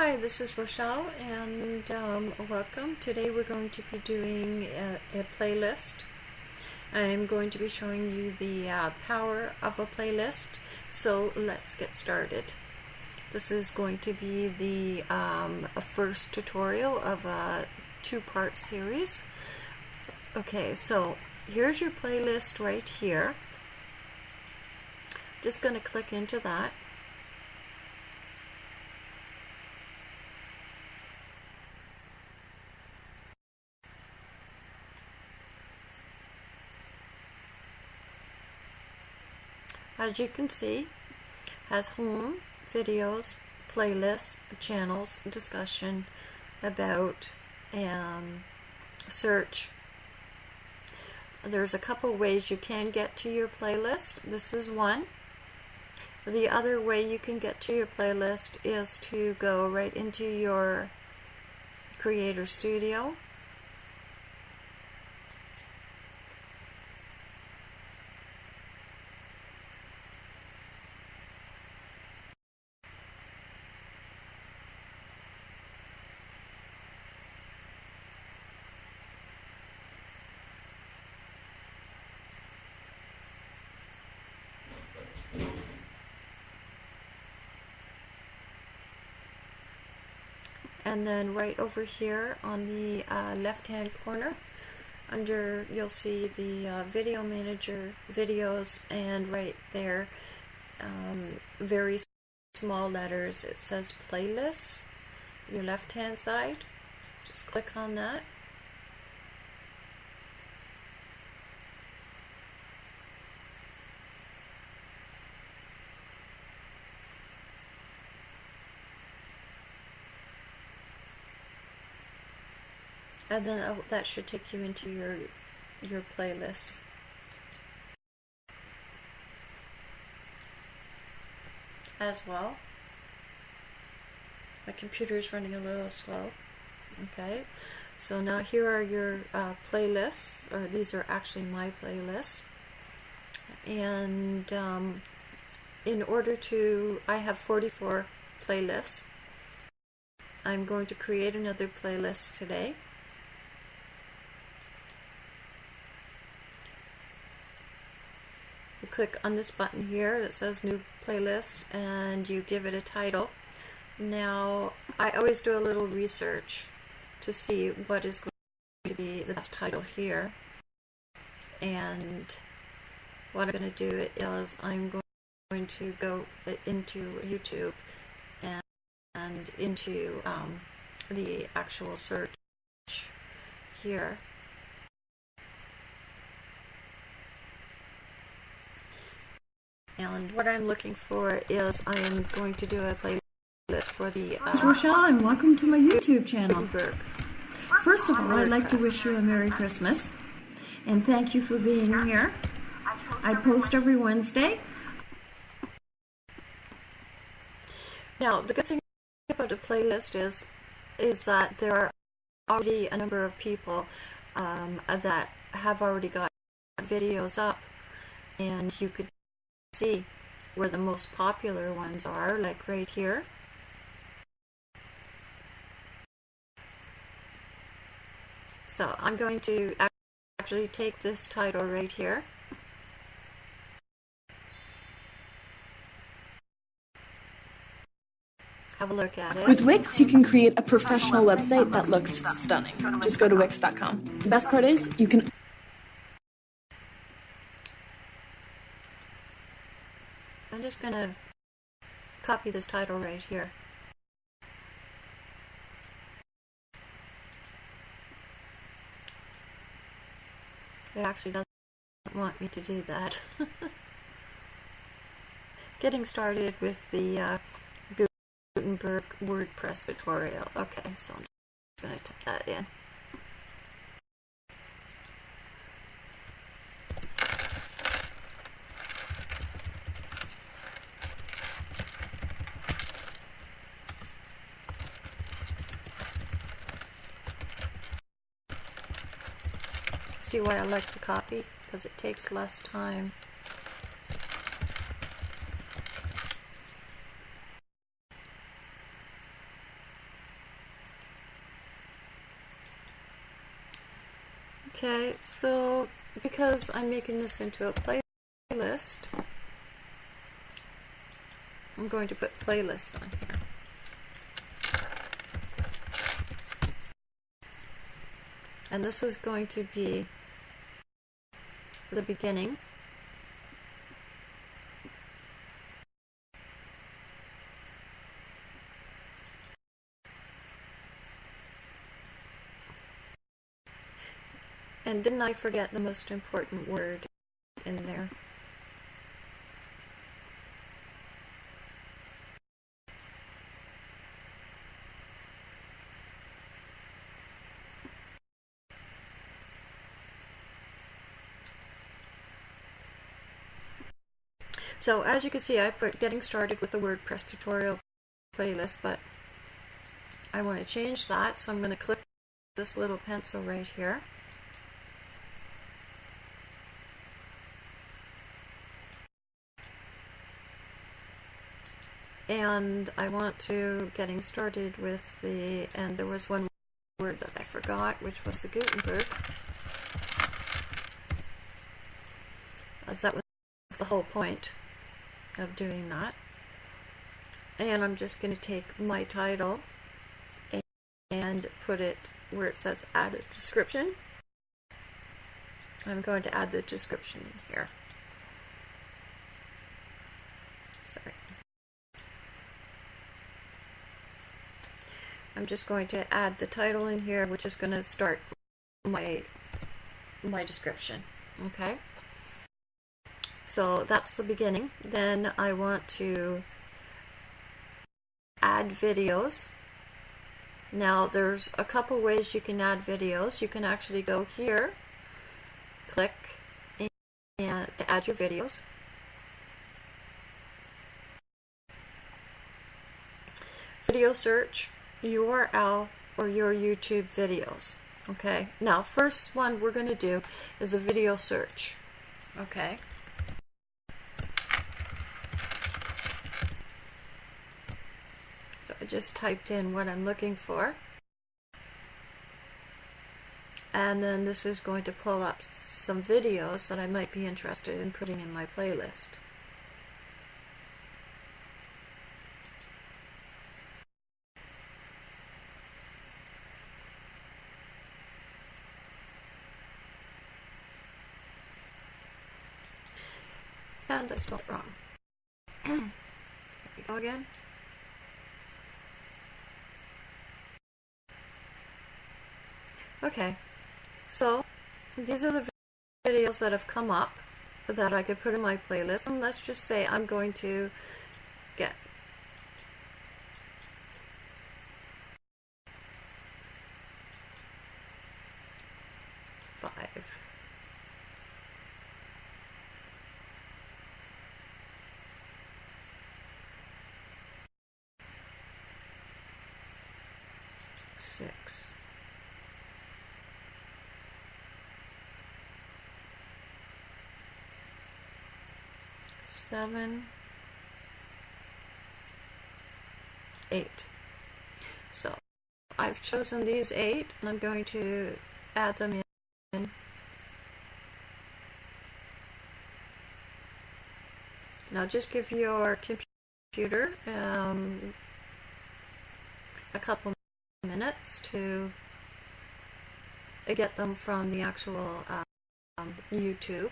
Hi, this is Rochelle and um, welcome. Today we're going to be doing a, a, playlist. I'm going to be showing you the uh, power of a playlist. So let's get started. This is going to be the um, first tutorial of a two-part series. Okay, so here's your playlist right here. Just going to click into that. As you can see has home videos playlists channels discussion about um, search. There's a couple ways you can get to your playlist. This is one. The other way you can get to your playlist is to go right into your creator studio and then right over here on the uh, left hand corner under you'll see the uh, video manager videos and right there um, very small letters. It says playlists your left hand side. Just click on that and then that should take you into your your playlist. As well. My computer is running a little slow. Okay. So now here are your uh, playlists or these are actually my playlists and um, in order to I have 44 playlists. I'm going to create another playlist today click on this button here that says new playlist and you give it a title. Now I always do a little research to see what is going to be the best title here. And what I'm going to do is I'm going to go into YouTube and, and into um, the actual search here And what I'm looking for is I am going to do a playlist for the. Uh, Rochelle, and welcome to my YouTube channel. First of all, I'd like to wish you a Merry Christmas, and thank you for being here. I post every Wednesday. Now, the good thing about the playlist is, is that there are already a number of people um, that have already got videos up, and you could see where the most popular ones are, like right here. So I'm going to actually take this title right here. Have a look at it. With Wix, you can create a professional website that looks stunning. Just go to Wix.com. The best part is you can just going to copy this title right here. It actually doesn't want me to do that. Getting started with the uh, Gutenberg WordPress tutorial. Okay, so I'm just going to type that in. see why I like to copy because it takes less time. Okay, so because I'm making this into a playlist, I'm going to put playlist on here. And this is going to be the beginning. And didn't I forget the most important word in there? So as you can see, I put getting started with the WordPress tutorial playlist, but I want to change that, so I'm going to click this little pencil right here. and I want to getting started with the and there was one word that I forgot which was the Gutenberg as that was the whole point of doing that and I'm just going to take my title and put it where it says add a description I'm going to add the description in here sorry I'm just going to add the title in here, which is going to start my my description. Okay. So that's the beginning. Then I want to add videos. Now there's a couple ways you can add videos. You can actually go here, click and to add your videos. Video search URL or your YouTube videos. Okay, now first one we're going to do is a video search. Okay. So I just typed in what I'm looking for. And then this is going to pull up some videos that I might be interested in putting in my playlist. And I spelled wrong. Here we go again. Okay, so these are the videos that have come up that I could put in my playlist. And let's just say I'm going to get five. Six. Seven, eight. So I've chosen these eight and I'm going to add them in. Now just give your computer um, a couple minutes to get them from the actual um, YouTube.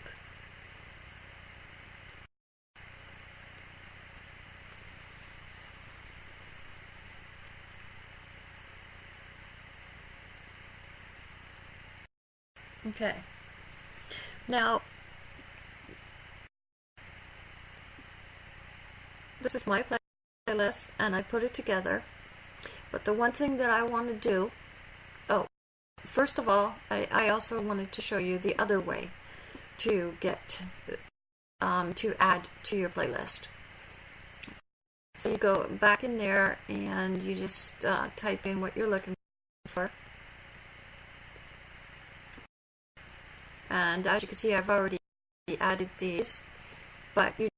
Okay. Now, this is my playlist, and I put it together. But the one thing that I want to do, oh, first of all, I, I also wanted to show you the other way to get, um, to add to your playlist. So you go back in there and you just uh, type in what you're looking for. And as you can see I've already added these but you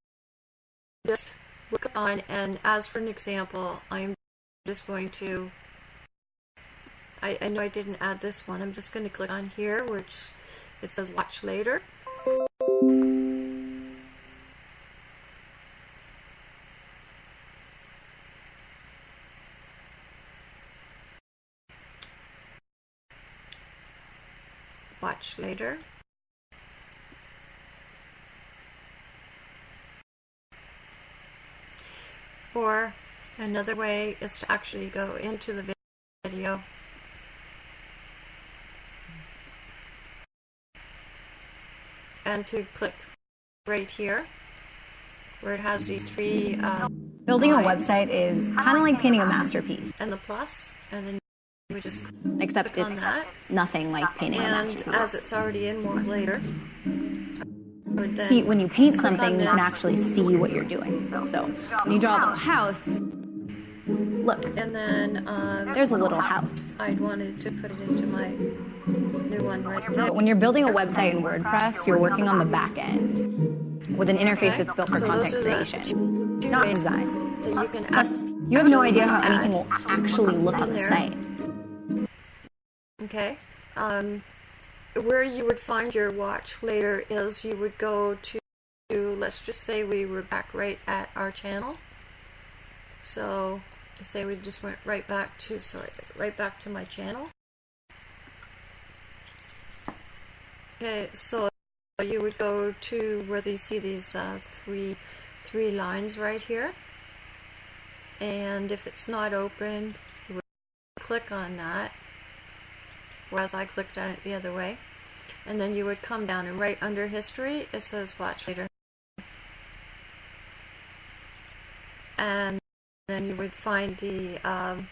just look on and as for an example I'm just going to I, I know I didn't add this one I'm just going to click on here which it says watch later. Watch later. Or another way is to actually go into the video. And to click right here where it has these three uh, Building a website is kind of like painting a masterpiece, and the plus and then you would just except click on it's that. nothing like painting a and masterpiece. as it's already in watch later I would then See, when you paint something, you can actually see what you're doing. So when you draw a little house, look, and then um, there's a little house. I'd wanted to put it into my new one right there when you're building a website in WordPress, you're working on the back end with an interface Okay. that's built for So content those are the creation, not design. you Plus, you have no idea how anything will actually look on the site. Okay. Um, where you would find your watch later is you would go to, let's just say we were back right at our channel. So, say we just went right back to, sorry, right back to my channel. Okay, so you would go to where you see these uh, three, three lines right here. And if it's not opened, you would click on that whereas I clicked on it the other way. And then you would come down and right under history, it says watch later. And then you would find the um,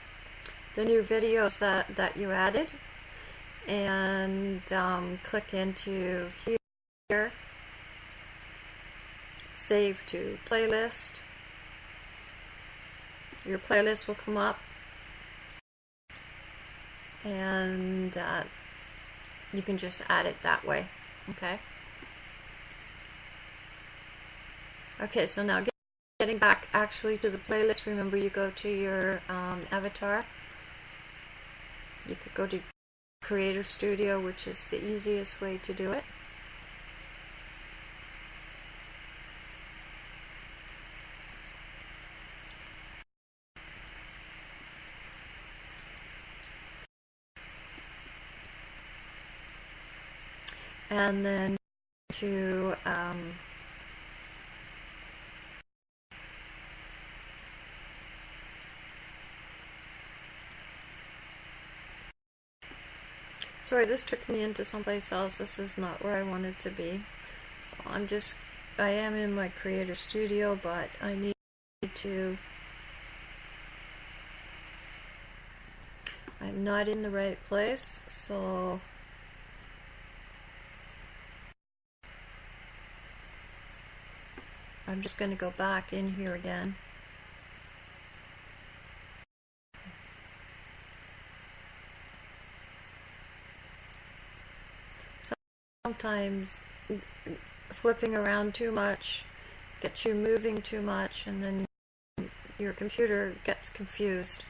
the new videos that, that you added and um, click into here, save to playlist. Your playlist will come up and uh, you can just add it that way okay? Okay so now get, getting back actually to the playlist remember you go to your um, avatar? You could go to creator studio which is the easiest way to do it and then to um, sorry this took me into someplace else. This is not where I wanted to be. So I'm just I am in my creator studio but I need to I'm not in the right place so I'm just going to go back in here again. Sometimes flipping around too much gets you moving too much and then your computer gets confused.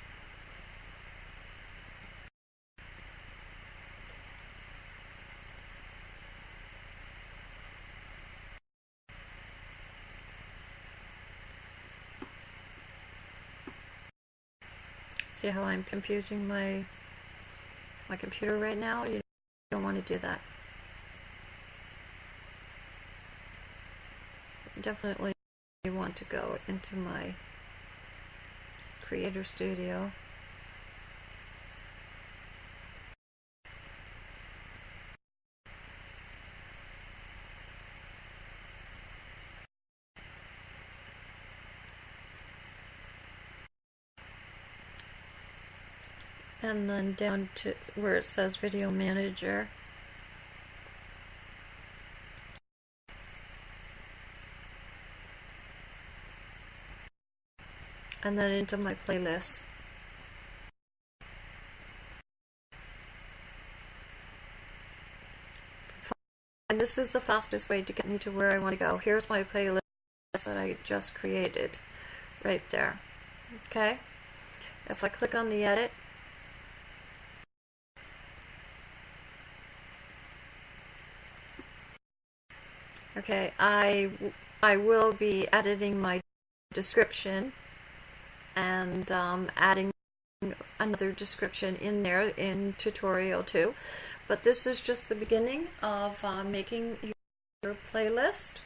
See how I'm confusing my my computer right now? You don't want to do that. Definitely you want to go into my Creator Studio. And then down to where it says video manager. And then into my playlist. And this is the fastest way to get me to where I want to go. Here's my playlist that I just created right there. Okay? If I click on the edit Okay, I, I will be editing my description and um, adding another description in there in tutorial 2. But this is just the beginning of uh, making your playlist.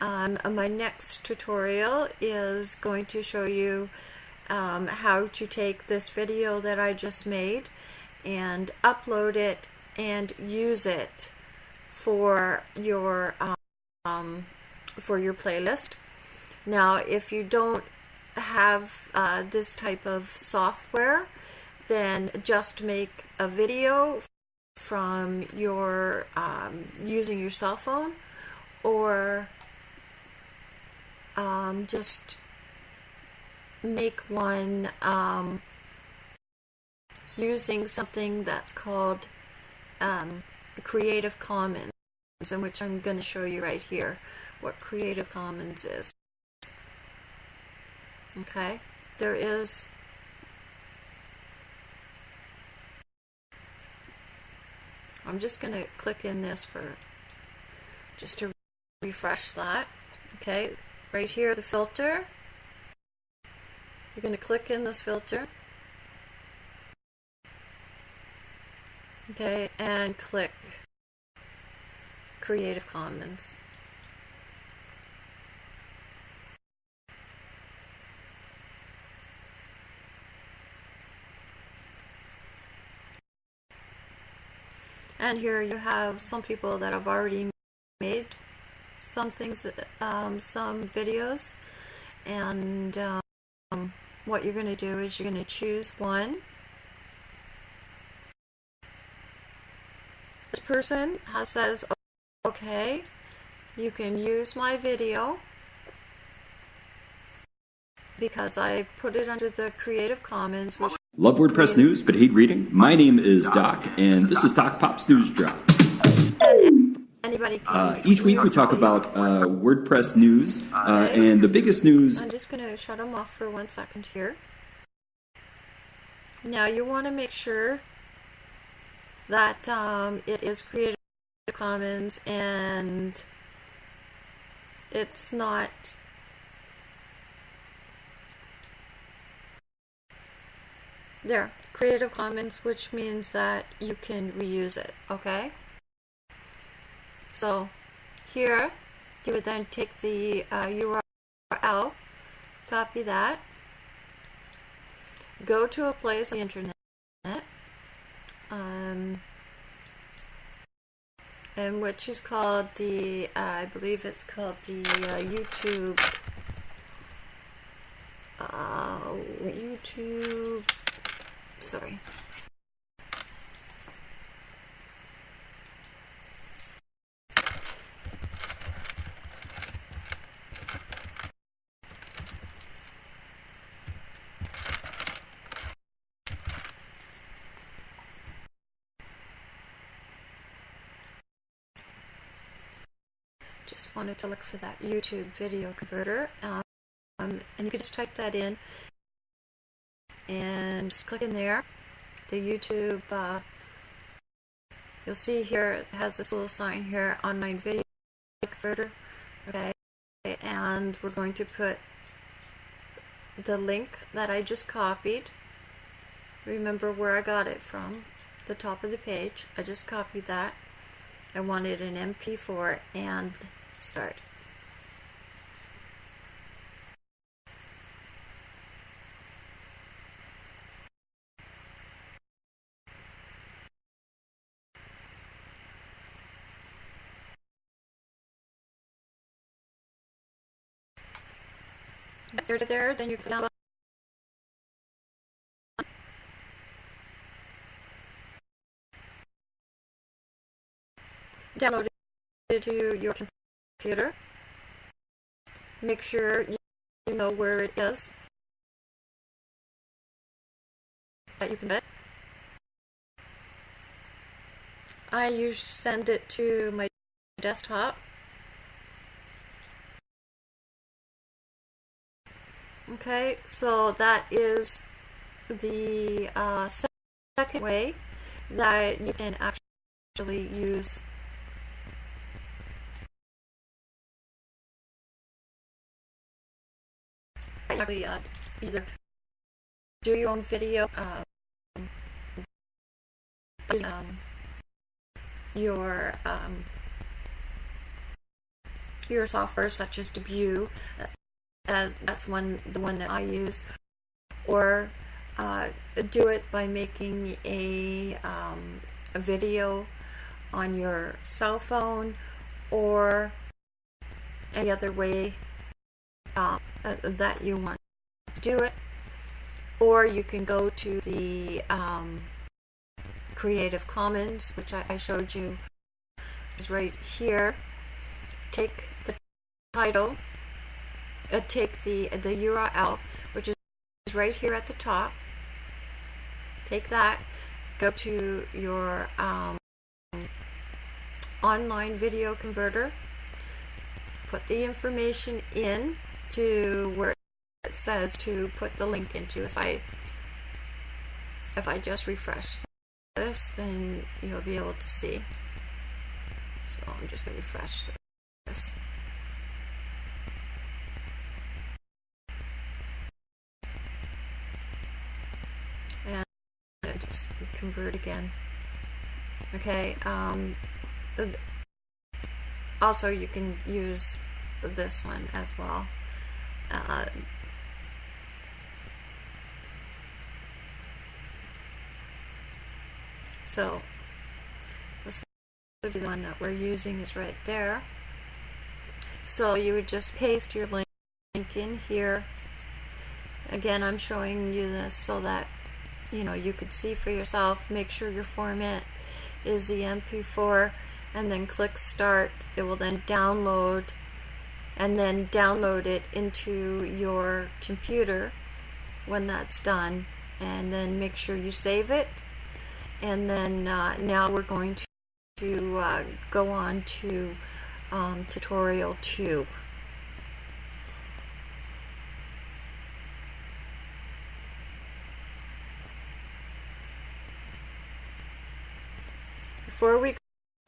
Um, my next tutorial is going to show you um, how to take this video that I just made and upload it and use it for your um, for your playlist. Now, if you don't have uh, this type of software, then just make a video from your um, using your cell phone or um, just make one um, using something that's called um, the Creative Commons, in which I'm going to show you right here what Creative Commons is. Okay, there is I'm just going to click in this for just to refresh that. Okay, right here, the filter. You're going to click in this filter. Okay, and click Creative Commons. And here you have some people that have already made some things, um, some videos. And um, what you're going to do is you're going to choose one. This person has says, okay, you can use my video because I put it under the Creative Commons, which Love WordPress news but hate reading? My name is Doc, and this is Doc Pop's News Drop. anybody. Uh, each week we talk about uh, WordPress news, uh, and the biggest news. I'm just going to shut them off for one second here. Now you want to make sure that um, it is Creative Commons and it's not there Creative Commons which means that you can reuse it okay? So here you would then take the uh, URL copy that go to a place on the internet um, and which is called the uh, I believe it's called the uh, YouTube uh, YouTube sorry just wanted to look for that YouTube video converter um, and you can just type that in and just click in there. The YouTube uh, you'll see here it has this little sign here online video converter. Okay and we're going to put the link that I just copied. Remember where I got it from the top of the page. I just copied that. I wanted an MP4 and start. After there, then you can download download it to your computer. Make sure you know where it is. That you can bet. I usually send it to my desktop. Okay, so that is the uh, second way that you can actually use uh, either do your own video, um, um, your um, your software such as Debut, uh, as that's one the one that I use, or uh, do it by making a um, a video on your cell phone or any other way uh, uh, that you want to do it. Or you can go to the um, Creative Commons, which I, I showed you is right here. Take the title, uh, take the the URL, which is right here at the top. Take that, go to your um, online video converter, put the information in to where it says to put the link into. If I if I just refresh this, then you'll be able to see. So I'm just going to refresh this. And just convert again. Okay, um, also you can use this one as well. Uh, so this would be the one that we're using is right there. So you would just paste your link in here. Again, I'm showing you this so that you know you could see for yourself. Make sure your format is the MP4 and then click start. It will then download and then download it into your computer when that's done and then make sure you save it. And then uh, now we're going to, to uh, go on to um, tutorial 2 before we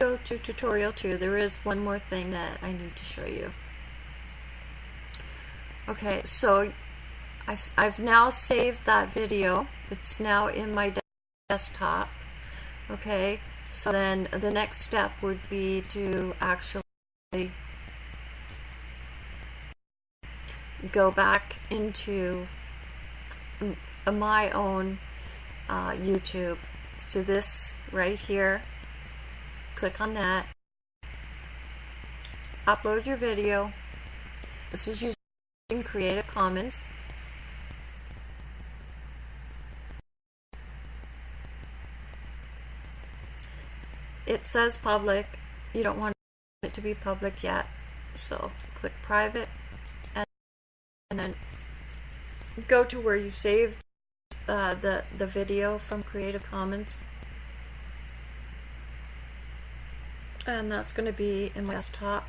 go to tutorial 2 there is one more thing that I need to show you Okay, so I've, I've now saved that video. It's now in my desktop. Okay, so then the next step would be to actually go back into my own uh, YouTube to this right here. Click on that. Upload your video. This is using in Creative Commons. It says public. You don't want it to be public yet. So click private and, and then go to where you saved uh, the, the video from Creative Commons. And that's going to be in my desktop.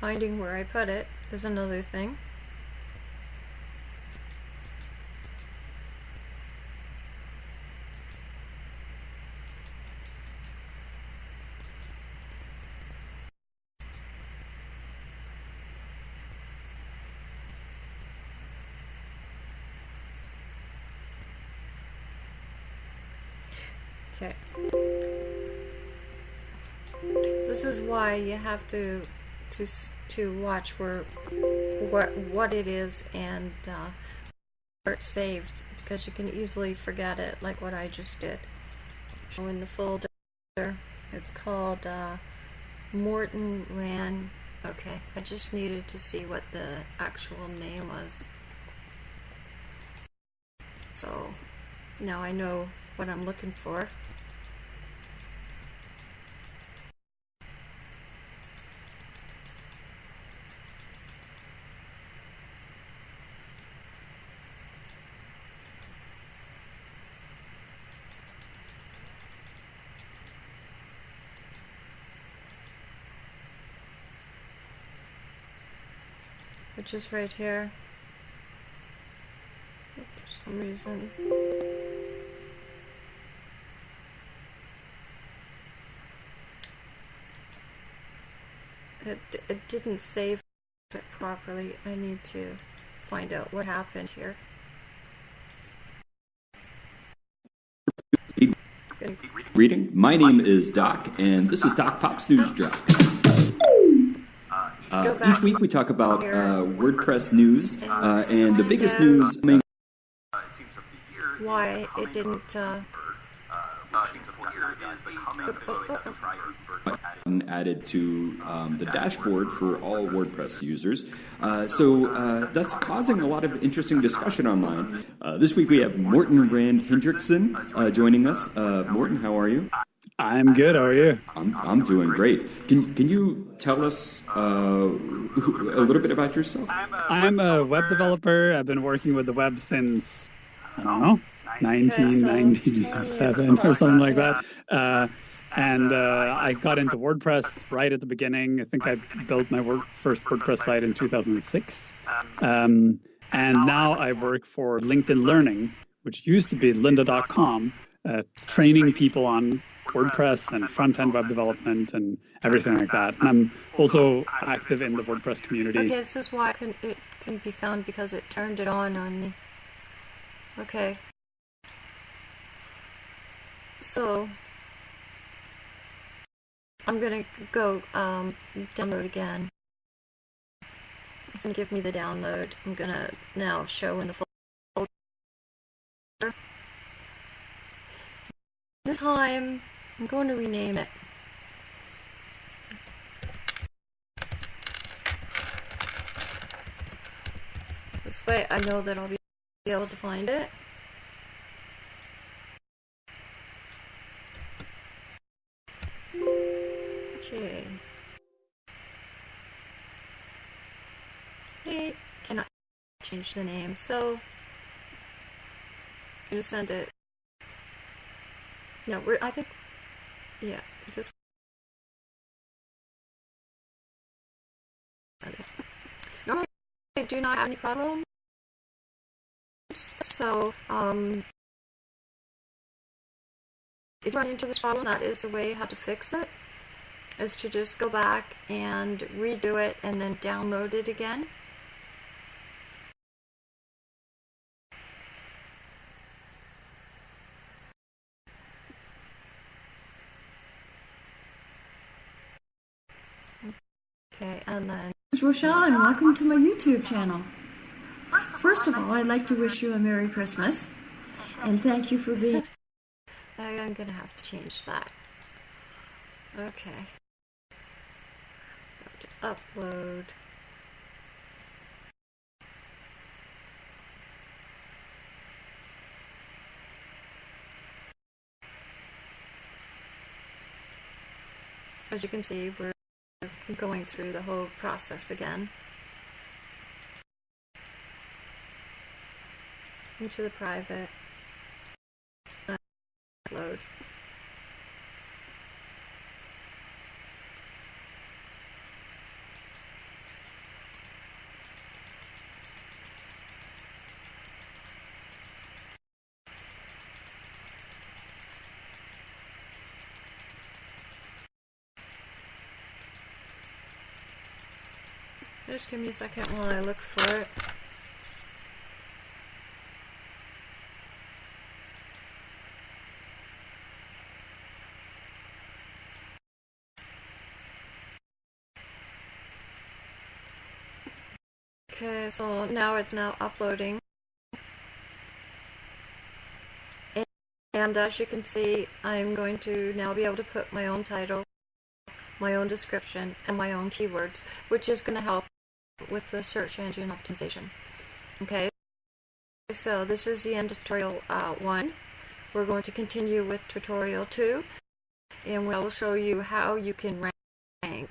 Finding where I put it is another thing. Okay. This is why you have to to to watch where what what it is and uh, where it's saved because you can easily forget it like what I just did. So In the folder, it's called uh, Morten Ran. Okay, I just needed to see what the actual name was. So now I know what I'm looking for. Which is right here. For some reason. It, it didn't save it properly. I need to find out what happened here. Reading. My name is Doc, and this is Doc Pop's News Drop. Uh, each week we talk about uh, WordPress news, uh, and the biggest news main Why it didn't. Uh, added to um, the dashboard for all WordPress users. Uh, so uh, that's causing a lot of interesting discussion online. Uh, this week we have Morten Rand-Hendriksen uh, joining us. Uh, Morten, how are you? I'm good. How are you? I'm, I'm doing great. Can, can you tell us uh, a little bit about yourself? I'm a web developer. I've been working with the web since, I don't know, 1997 or something like that. Uh, and uh, I got into WordPress right at the beginning. I think I built my word, first WordPress site in 2006. Um, and now I work for LinkedIn Learning, which used to be lynda.com, uh, training people on WordPress and front end web development and everything like that. And I'm also active in the WordPress community. okay, this is why it couldn't, be found because it turned it on on me. Okay. So. I'm gonna go um, download again. It's gonna give me the download. I'm gonna now show in the folder. This time, I'm going to rename it. This way I know that I'll be able to find it. Okay. Hey, cannot change the name, so I'm gonna send it. No, we're I think yeah, just. Normally I do not have any problems. So, um, if you run into this problem, that is the way how to fix it, is to just go back and redo it and then download it again. Okay, and then This is Rochelle, and welcome to my YouTube channel. First of all, I'd like to wish you a Merry Christmas, and thank you for being. I'm gonna have to change that. Okay. Go to upload. As you can see, we're going through the whole process again. Into the private. Upload. Just give me a second while I look for it. Okay, so now it's now uploading. And, and as you can see, I'm going to now be able to put my own title, my own description, and my own keywords, which is going to help with the search engine optimization. Okay, so this is the end of tutorial uh, 1. We're going to continue with tutorial 2, and we'll show you how you can rank